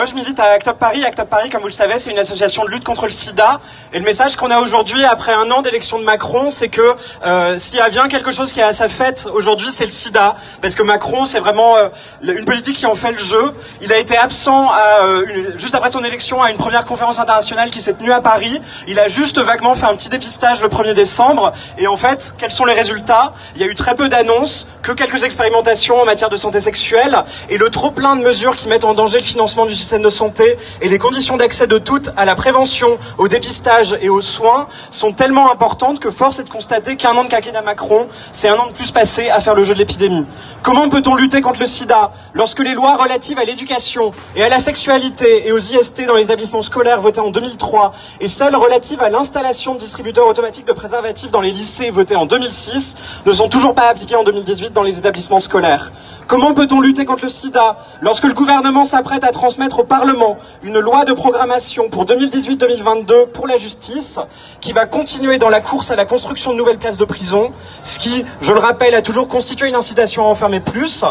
Moi, je milite à Act Up Paris. Act Up Paris, comme vous le savez, c'est une association de lutte contre le sida. Et le message qu'on a aujourd'hui, après un an d'élection de Macron, c'est que euh, s'il y a bien quelque chose qui est à sa fête aujourd'hui, c'est le sida. Parce que Macron, c'est vraiment euh, une politique qui en fait le jeu. Il a été absent à, euh, juste après son élection à une première conférence internationale qui s'est tenue à Paris. Il a juste vaguement fait un petit dépistage le 1er décembre. Et en fait, quels sont les résultats? Il y a eu très peu d'annonces, que quelques expérimentations en matière de santé sexuelle et le trop plein de mesures qui mettent en danger le financement du système de santé et les conditions d'accès de toutes à la prévention, au dépistage et aux soins sont tellement importantes que force est de constater qu'un an de quinquennat Macron, c'est un an de plus passé à faire le jeu de l'épidémie. Comment peut-on lutter contre le sida lorsque les lois relatives à l'éducation et à la sexualité et aux IST dans les établissements scolaires votées en 2003 et celles relatives à l'installation de distributeurs automatiques de préservatifs dans les lycées votées en 2006 ne sont toujours pas appliquées en 2018 dans les établissements scolaires? Comment peut-on lutter contre le sida lorsque le gouvernement s'apprête à transmettre au Parlement une loi de programmation pour 2018-2022 pour la justice qui va continuer dans la course à la construction de nouvelles places de prison, ce qui, je le rappelle, a toujours constitué une incitation à enfermer plus,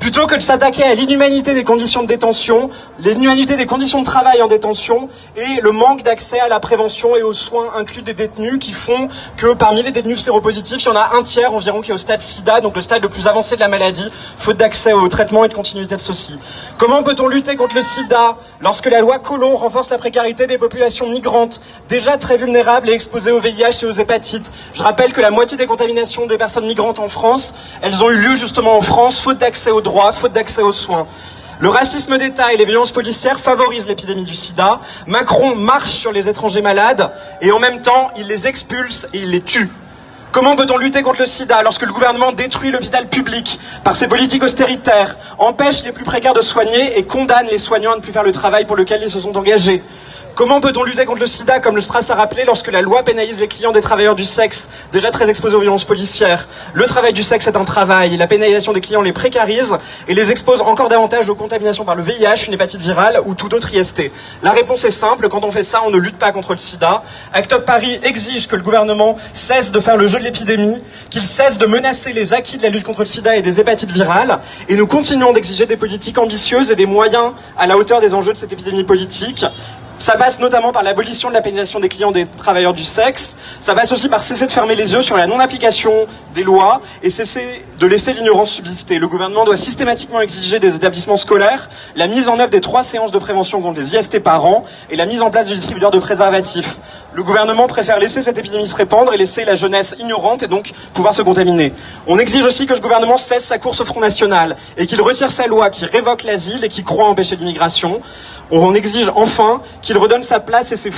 plutôt que de s'attaquer à l'inhumanité des conditions de détention, l'inhumanité des conditions de travail en détention et le manque d'accès à la prévention et aux soins inclus des détenus qui font que parmi les détenus séropositifs, il y en a un tiers environ qui est au stade sida, donc le stade le plus avancé de la maladie, faute d'accès au traitement et de continuité de ceci. Comment peut-on lutter contre le sida lorsque la loi Collomb renforce la précarité des populations migrantes, déjà très vulnérables et exposées au VIH et aux hépatites? Je rappelle que la moitié des contaminations des personnes migrantes en France, elles ont eu lieu justement en France, faute d'accès aux droits, faute d'accès aux soins. Le racisme d'État et les violences policières favorisent l'épidémie du sida. Macron marche sur les étrangers malades et en même temps, il les expulse et il les tue. Comment peut-on lutter contre le sida lorsque le gouvernement détruit l'hôpital public par ses politiques austéritaires, empêche les plus précaires de soigner et condamne les soignants à ne plus faire le travail pour lequel ils se sont engagés? Comment peut-on lutter contre le sida, comme le Stras l'a rappelé, lorsque la loi pénalise les clients des travailleurs du sexe, déjà très exposés aux violences policières? Le travail du sexe est un travail, la pénalisation des clients les précarise et les expose encore davantage aux contaminations par le VIH, une hépatite virale ou tout autre IST. La réponse est simple, quand on fait ça, on ne lutte pas contre le sida. Act Up Paris exige que le gouvernement cesse de faire le jeu de l'épidémie, qu'il cesse de menacer les acquis de la lutte contre le sida et des hépatites virales, et nous continuons d'exiger des politiques ambitieuses et des moyens à la hauteur des enjeux de cette épidémie politique. Ça passe notamment par l'abolition de la pénalisation des clients des travailleurs du sexe. Ça passe aussi par cesser de fermer les yeux sur la non-application des lois et cesser de laisser l'ignorance subsister. Le gouvernement doit systématiquement exiger des établissements scolaires la mise en œuvre des trois séances de prévention contre les IST par an et la mise en place du distributeur de préservatifs. Le gouvernement préfère laisser cette épidémie se répandre et laisser la jeunesse ignorante et donc pouvoir se contaminer. On exige aussi que ce gouvernement cesse sa course au Front National et qu'il retire sa loi qui révoque l'asile et qui croit empêcher l'immigration. On exige enfin qu'il redonne sa place et ses